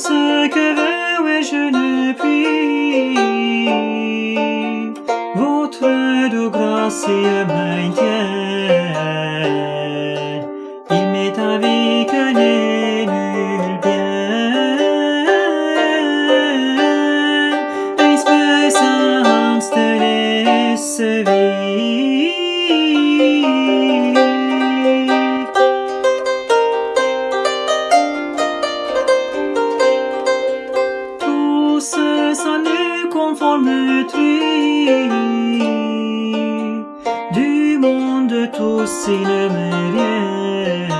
ce que veut et je ne puis. Votre doux grâce et maintien, il m'est avec un nul bien. Espérance de laisse vie. Du monde tous ne me viennent.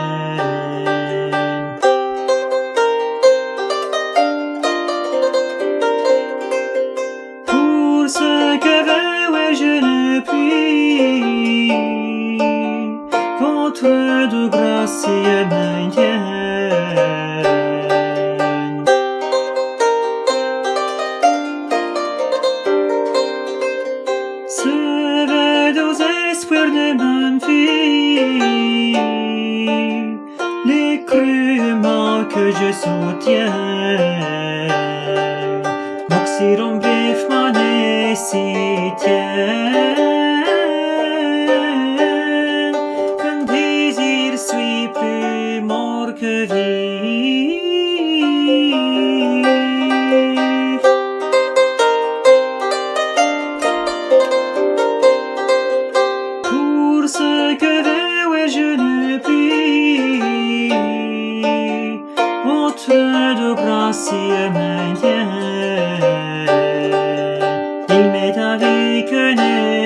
Pour ce que veux, je ne puis. Votre de grâce et maintien. De les crûments que je soutiens. Moxiron bref mon Qu'un désir suis plus mort que vif. de grâce maintiens. Il m'est arrivé que n'est.